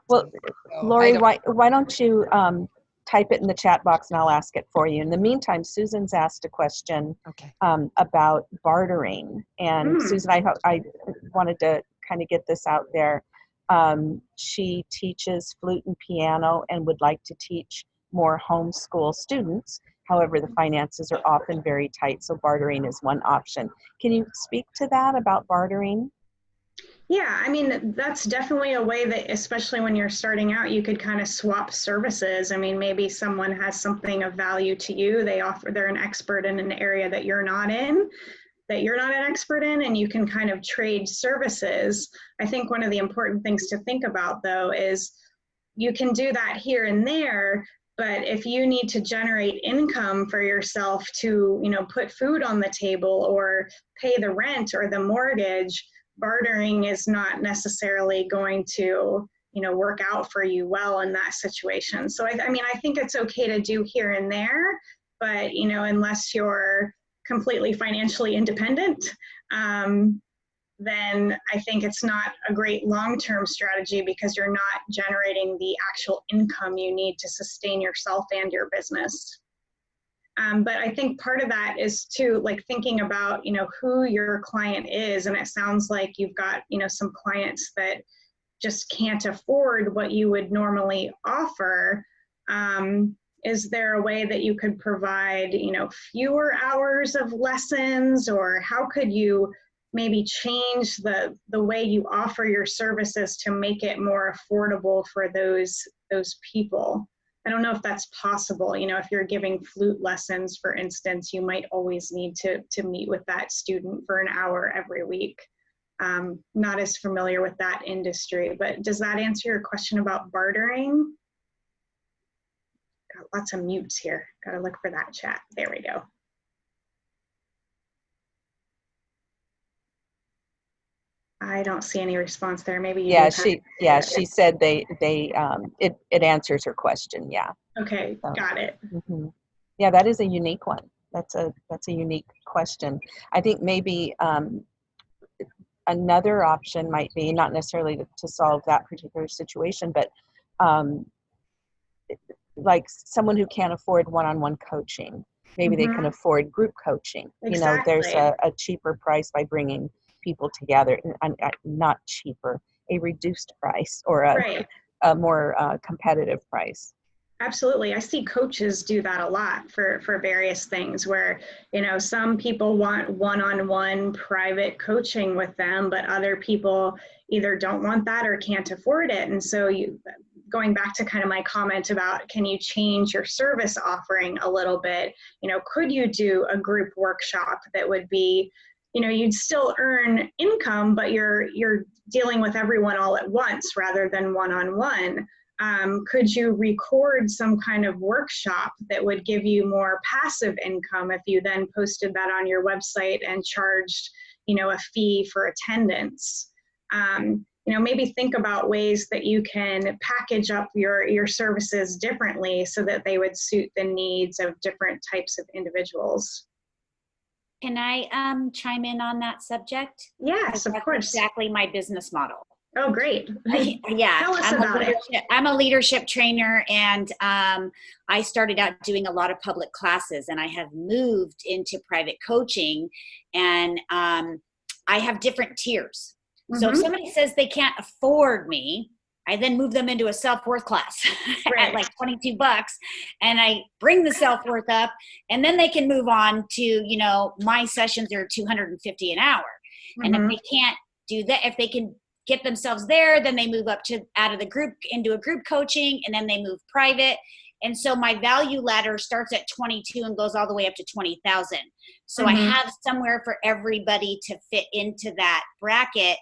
Well, So Lori, why, why don't you um, type it in the chat box and I'll ask it for you. In the meantime, Susan's asked a question Okay. um, about bartering. And Hmm. Susan, I, I wanted to kind of get this out there. Um, she teaches flute and piano and would like to teach more homeschool students. However, the finances are often very tight, so bartering is one option. Can you speak to that about bartering? Yeah, I mean, that's definitely a way that, especially when you're starting out, you could kind of swap services. I mean, maybe someone has something of value to you. They offer, they're an expert in an area that you're not in, that you're not an expert in, and you can kind of trade services. I think one of the important things to think about, though, is you can do that here and there, but if you need to generate income for yourself to, you know, put food on the table or pay the rent or the mortgage, bartering is not necessarily going to you know work out for you well in that situation. So I, I mean i think it's okay to do here and there but you know unless you're completely financially independent um, then i think it's not a great long-term strategy because you're not generating the actual income you need to sustain yourself and your business um, but I think part of that is too, like thinking about, you know, who your client is. And it sounds like you've got, you know, some clients that just can't afford what you would normally offer. Um, is there a way that you could provide, you know, fewer hours of lessons or how could you maybe change the, the way you offer your services to make it more affordable for those, those people? I don't know if that's possible. You know, if you're giving flute lessons, for instance, you might always need to, to meet with that student for an hour every week. Um, not as familiar with that industry, but does that answer your question about bartering? Got lots of mutes here. Got to look for that chat. There we go. I don't see any response there. Maybe you Yeah, she, yeah, she said they, they, um, it, it answers her question, yeah. Okay, So- got it. Mhm. Yeah, that is a unique one. That's a, that's a unique question. I think maybe um, another option might be, not necessarily to, to solve that particular situation, but um, like someone who can't afford one-on-one coaching. Maybe they can afford group coaching. You know, there's a, a cheaper price by bringing people together, n- n- uh, not cheaper, a reduced price or a, Right. a more uh, competitive price. Absolutely. I see coaches do that a lot for, for various things where, you know, some people want one-on-one private coaching with them, but other people either don't want that or can't afford it. And so you, going back to kind of my comment about can you change your service offering a little bit, you know, could you do a group workshop that would be, you know, you'd still earn income, but you're, you're dealing with everyone all at once rather than one-on-one. Um, could you record some kind of workshop that would give you more passive income if you then posted that on your website and charged you know a fee for attendance? Um, you know maybe think about ways that you can package up your your services differently so that they would suit the needs of different types of individuals Can I um, chime in on that subject? yes of course Exactly my business model. oh great I- yeah, Tell us I'm, about a it. leadership, I'm a leadership trainer, and um, I started out doing a lot of public classes, and I have moved into private coaching, and um, I have different tiers. So if Mhm. somebody says they can't afford me, I then move them into a self worth class Right. at like 22 bucks, and I bring the self worth up, and then they can move on to you know my sessions are 250 an hour. And Mhm. if they can't do that, if they can get themselves there, then they move up to out of the group into a group coaching, and then they move private. And so my value ladder starts at 22 and goes all the way up to 20,000. So I Mhm. have somewhere for everybody to fit into that bracket.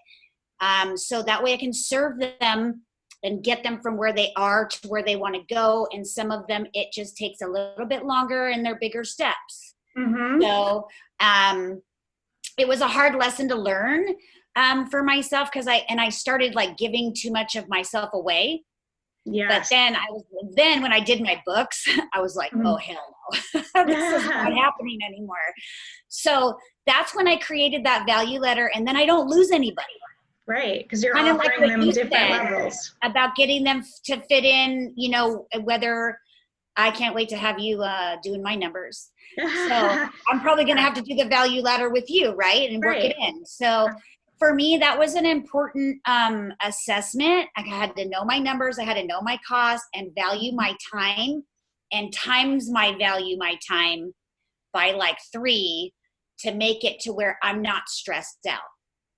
Um, so that way I can serve them and get them from where they are to where they want to go. And some of them, it just takes a little bit longer and they're bigger steps. Mhm. So um, it was a hard lesson to learn um, for myself because I and I started like giving too much of myself away. Yeah. But then I was then when I did my books, I was like, Mhm. oh hell no, this is not happening anymore. So that's when I created that value ladder, and then I don't lose anybody Right, because you're Kinda like offering them you different levels. about getting them to fit in. You know whether I can't wait to have you uh, doing my numbers. So I'm probably going to have to do the value ladder with you, right? And work it in. So for me, that was an important um, assessment. I had to know my numbers, I had to know my costs and value my time and times my value my time by like three to make it to where I'm not stressed out.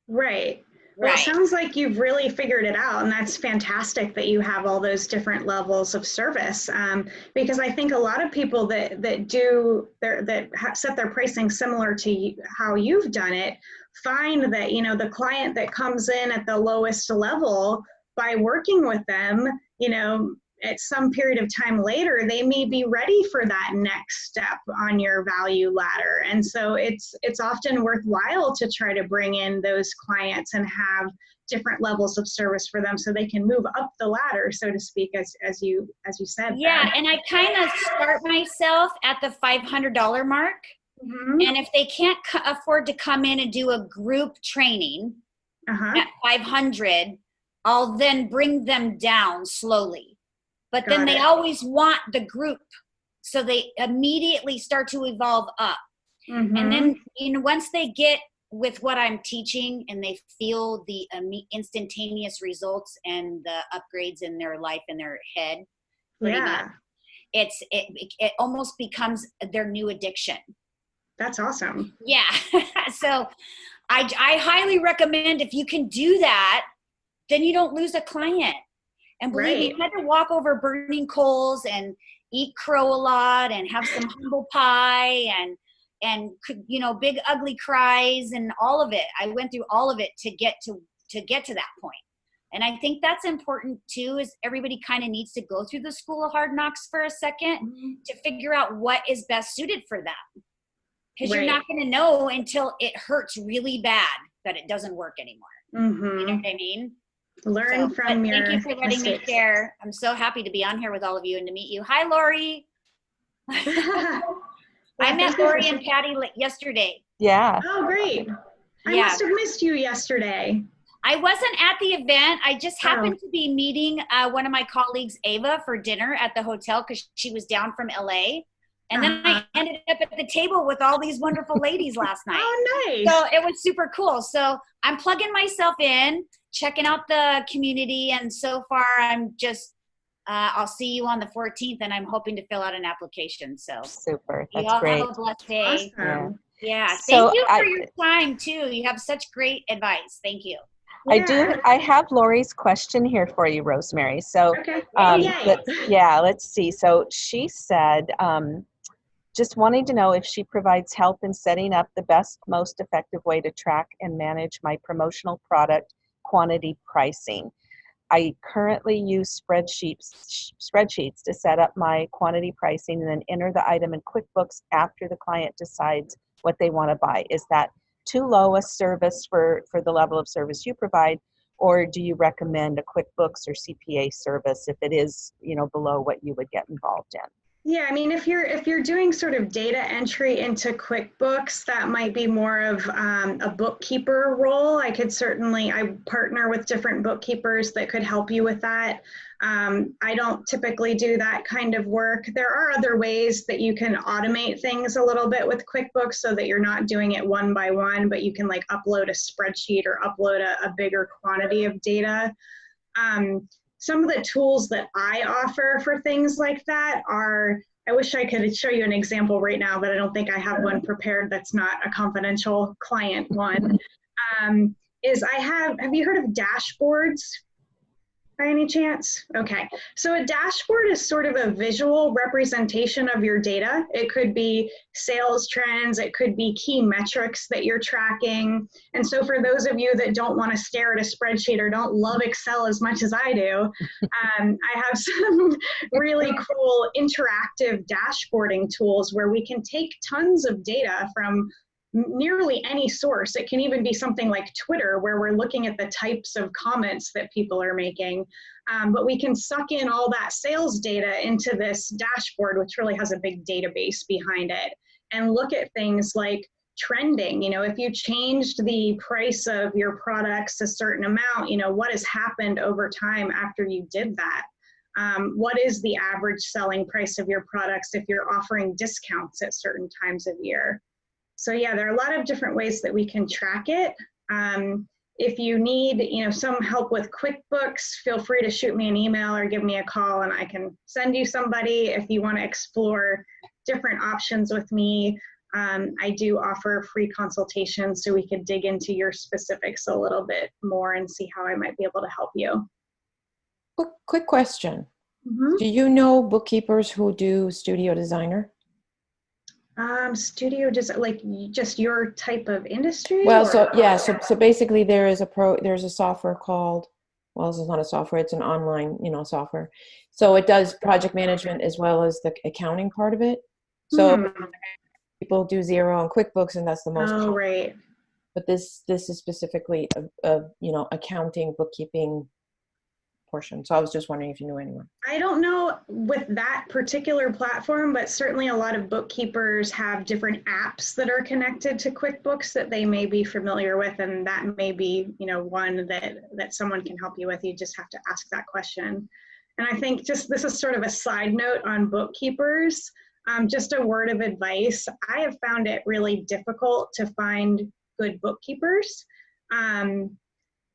Right. Well, Right. it sounds like you've really figured it out, and that's fantastic that you have all those different levels of service. Um, because I think a lot of people that that do their that ha- set their pricing similar to how you've done it find that you know the client that comes in at the lowest level by working with them, you know. At some period of time later, they may be ready for that next step on your value ladder, and so it's it's often worthwhile to try to bring in those clients and have different levels of service for them so they can move up the ladder so to speak as as you as you said Yeah, and I kind of start myself at the $500 mark. Mhm. And if they can't c- afford to come in and do a group training uh-huh at 500, I'll then bring them down slowly. But then they it. always want the group. So they immediately start to evolve up. Mhm. And then, you know, once they get with what I'm teaching and they feel the instantaneous results and the upgrades in their life and their head, yeah much, it's it, it almost becomes their new addiction. that's awesome Yeah. so I, I highly recommend if you can do that, then you don't lose a client. And believe me, Right. you had to walk over burning coals and eat crow a lot and have some humble pie and and you know big ugly cries and all of it. I went through all of it to get to to get to that point. And I think that's important too is everybody kind of needs to go through the school of hard knocks for a second to figure out what is best suited for them. Because Right. you're not going to know until it hurts really bad that it doesn't work anymore. You know hmm what I mean? Learn So, from but your thank you for letting mistakes. me share. I'm so happy to be on here with all of you and to meet you. Hi, Lori. I met thank you for Lori and Patty yesterday. Yeah. oh great i Yeah. must have missed you yesterday I wasn't at the event. I just Oh. happened to be meeting uh, one of my colleagues, Ava, for dinner at the hotel because she was down from LA. And then Uh-huh. I ended up at the table with all these wonderful ladies last night. oh nice So it was super cool. So I'm plugging myself in, checking out the community, and so far I'm just. Uh, I'll see you on the 14th, and I'm hoping to fill out an application. So Super. you That's all great. have a blessed day. awesome. Yeah, So thank you for I- your time too. You have such great advice. Thank you. I do. I have Lori's question here for you, Rosemary. So, okay um, let's, yeah, let's see. So she said, um, just wanting to know if she provides help in setting up the best, most effective way to track and manage my promotional product quantity pricing. I currently use spreadsheets spreadsheets to set up my quantity pricing and then enter the item in QuickBooks after the client decides what they want to buy. Is that too low a service for for the level of service you provide, or do you recommend a QuickBooks or CPA service if it is you know below what you would get involved in? Yeah, I mean, if you're if you're doing sort of data entry into QuickBooks, that might be more of um, a bookkeeper role. I could certainly I partner with different bookkeepers that could help you with that. Um, I don't typically do that kind of work. There are other ways that you can automate things a little bit with QuickBooks so that you're not doing it one by one, but you can like upload a spreadsheet or upload a, a bigger quantity of data. Um, some of the tools that I offer for things like that are, I wish I could show you an example right now, but I don't think I have one prepared that's not a confidential client one. Um, is I have, have you heard of dashboards by any chance? Okay, so a dashboard is sort of a visual representation of your data. It could be sales trends, it could be key metrics that you're tracking. And so for those of you that don't want to stare at a spreadsheet or don't love Excel as much as I do, um, I have some really cool interactive dashboarding tools where we can take tons of data from nearly any source. It can even be something like Twitter, where we're looking at the types of comments that people are making. Um, but we can suck in all that sales data into this dashboard, which really has a big database behind it, and look at things like trending. You know, if you changed the price of your products a certain amount, you know, what has happened over time after you did that? Um, what is the average selling price of your products if you're offering discounts at certain times of year? So yeah, there are a lot of different ways that we can track it. Um, if you need you know, some help with QuickBooks, feel free to shoot me an email or give me a call and I can send you somebody if you want to explore different options with me. Um, I do offer free consultations so we could dig into your specifics a little bit more and see how I might be able to help you. Quick, quick question. Mhm. Do you know bookkeepers who do studio designer? Um, studio, just like just your type of industry? Well, or- so yeah, so so basically there is a pro there's a software called well, this is not a software, it's an online, you know, software. So it does project management as well as the accounting part of it. So Hmm. people do Xero and QuickBooks and that's the most Oh, right. But this this is specifically a, a you know, accounting, bookkeeping portion. So I was just wondering if you knew anyone. I don't know with that particular platform, but certainly a lot of bookkeepers have different apps that are connected to QuickBooks that they may be familiar with, and that may be, you know, one that that someone can help you with. You just have to ask that question. And I think just this is sort of a side note on bookkeepers. Um, just a word of advice: I have found it really difficult to find good bookkeepers. Um,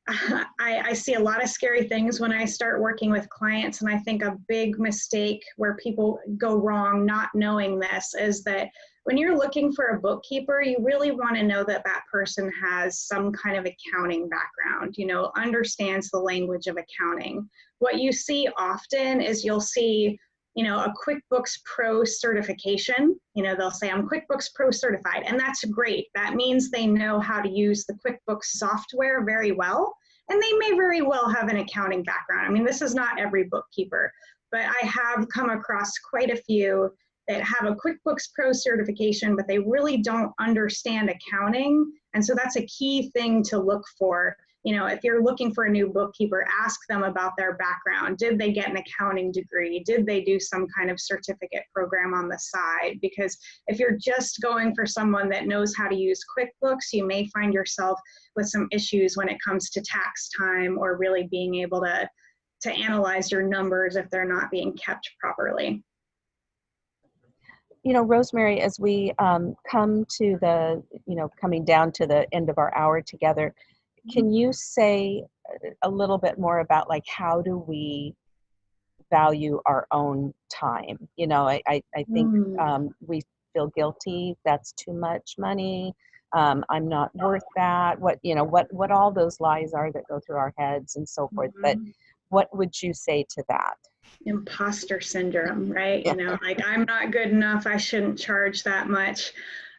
I, I see a lot of scary things when I start working with clients, and I think a big mistake where people go wrong not knowing this is that when you're looking for a bookkeeper, you really want to know that that person has some kind of accounting background, you know, understands the language of accounting. What you see often is you'll see you know, a QuickBooks Pro certification. You know, they'll say, I'm QuickBooks Pro certified, and that's great. That means they know how to use the QuickBooks software very well, and they may very well have an accounting background. I mean, this is not every bookkeeper, but I have come across quite a few that have a QuickBooks Pro certification, but they really don't understand accounting. And so that's a key thing to look for you know, if you're looking for a new bookkeeper, ask them about their background. Did they get an accounting degree? Did they do some kind of certificate program on the side? Because if you're just going for someone that knows how to use QuickBooks, you may find yourself with some issues when it comes to tax time or really being able to, to analyze your numbers if they're not being kept properly. you know, Rosemary, as we um, come to the, you know, coming down to the end of our hour together, can you say a little bit more about like how do we value our own time? You know, I, I, I think Mm. um, we feel guilty. That's too much money. Um, I'm not worth that. What you know, what what all those lies are that go through our heads and so forth. But Mhm. what would you say to that? imposter syndrome, right? Yeah. You know, like I'm not good enough, I shouldn't charge that much.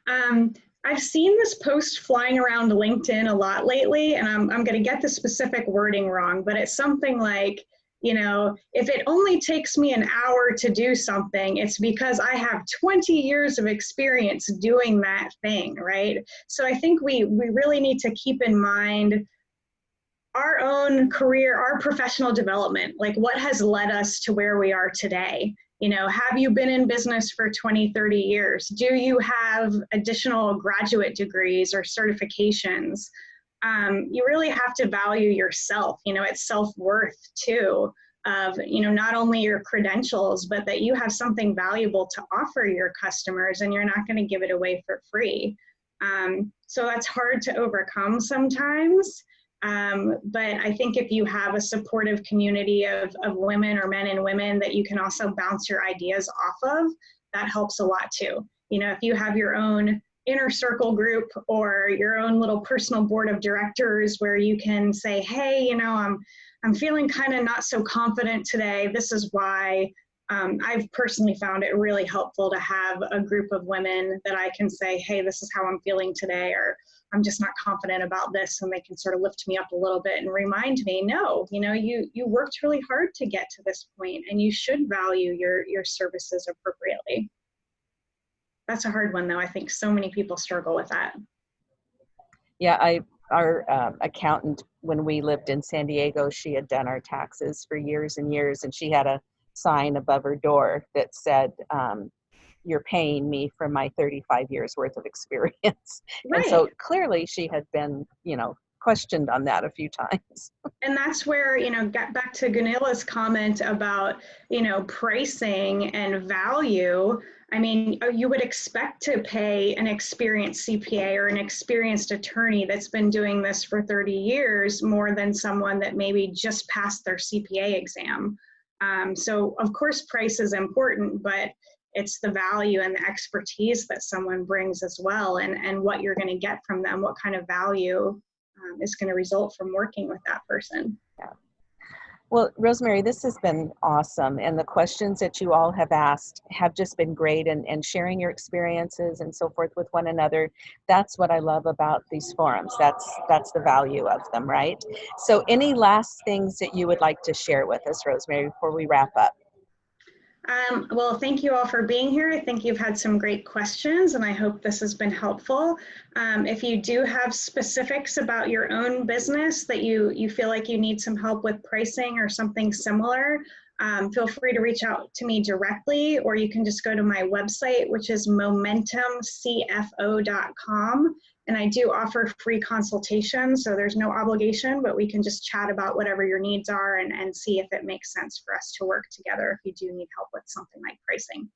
Um, I've seen this post flying around LinkedIn a lot lately, and I'm, I'm going to get the specific wording wrong, but it's something like, you know, if it only takes me an hour to do something, it's because I have 20 years of experience doing that thing, right? So I think we, we really need to keep in mind our own career, our professional development, like what has led us to where we are today. You know, have you been in business for 20, 30 years? Do you have additional graduate degrees or certifications? Um, you really have to value yourself. You know, it's self worth too of, you know, not only your credentials, but that you have something valuable to offer your customers and you're not going to give it away for free. Um, so that's hard to overcome sometimes. Um, but I think if you have a supportive community of, of women or men and women that you can also bounce your ideas off of, that helps a lot too. You know, if you have your own inner circle group or your own little personal board of directors where you can say, hey, you know, I'm I'm feeling kind of not so confident today. This is why. Um, I've personally found it really helpful to have a group of women that I can say, hey, this is how I'm feeling today, or I'm just not confident about this, and they can sort of lift me up a little bit and remind me, no, you know, you you worked really hard to get to this point, and you should value your your services appropriately. That's a hard one, though. I think so many people struggle with that. Yeah, I, our um, accountant, when we lived in San Diego, she had done our taxes for years and years, and she had a sign above her door that said, um, you're paying me for my 35 years worth of experience. Right. And so clearly she had been, you know, questioned on that a few times. and that's where you know get back to Ganila's comment about you know pricing and value i mean uh, you would expect to pay an experienced cpa or an experienced attorney that's been doing this for 30 years more than someone that maybe just passed their cpa exam um, so of course price is important but it's the value and the expertise that someone brings as well and and what you're going to get from them what kind of value um, is going to result from working with that person. yeah. Well, Rosemary, this has been awesome. And the questions that you all have asked have just been great and, and sharing your experiences and so forth with one another. That's what I love about these forums. That's that's the value of them, right? So any last things that you would like to share with us, Rosemary, before we wrap up? Um, well, thank you all for being here. I think you've had some great questions and I hope this has been helpful. Um, if you do have specifics about your own business that you, you feel like you need some help with pricing or something similar, um, feel free to reach out to me directly or you can just go to my website, which is momentumcfo.com. And I do offer free consultations, so there's no obligation, but we can just chat about whatever your needs are and, and see if it makes sense for us to work together if you do need help with something like pricing.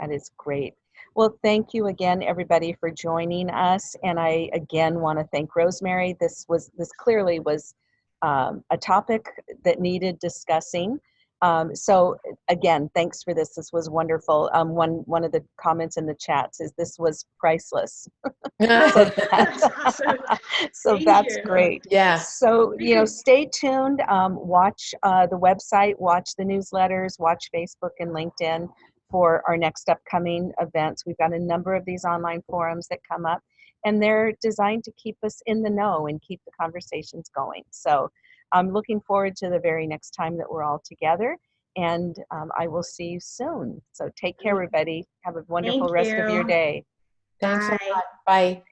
That is great. Well, thank you again, everybody, for joining us. And I again want to thank Rosemary. This was this clearly was um, a topic that needed discussing. Um, so again, thanks for this. This was wonderful. Um, one one of the comments in the chat says this was priceless. so That's awesome. so that's great. yeah. So, you know, stay tuned. Um, watch uh, the website, watch the newsletters, watch Facebook and LinkedIn for our next upcoming events. We've got a number of these online forums that come up, and they're designed to keep us in the know and keep the conversations going. So, I'm looking forward to the very next time that we're all together. And um, I will see you soon. So, take care, everybody. Have a wonderful rest of your day. Thanks Bye. a lot. Bye.